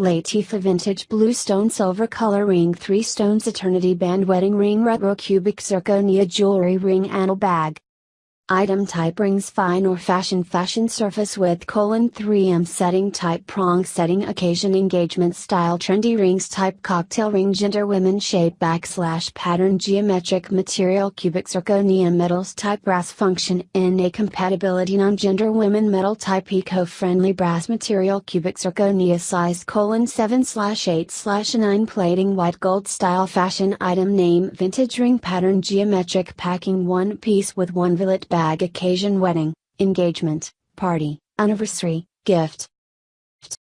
Latifa Vintage Blue Stone Silver Color Ring 3 Stones Eternity Band Wedding Ring Retro Cubic Zirconia Jewelry Ring Anal Bag Item type rings fine or fashion fashion surface with colon 3M setting type prong setting occasion engagement style trendy rings type cocktail ring gender women shape backslash pattern geometric material cubic zirconia metals type brass function NA compatibility non-gender women metal type eco-friendly brass material cubic zirconia size colon 7 slash 8 slash 9 plating white gold style fashion item name vintage ring pattern geometric packing one piece with one billet bag occasion wedding, engagement, party, anniversary, gift,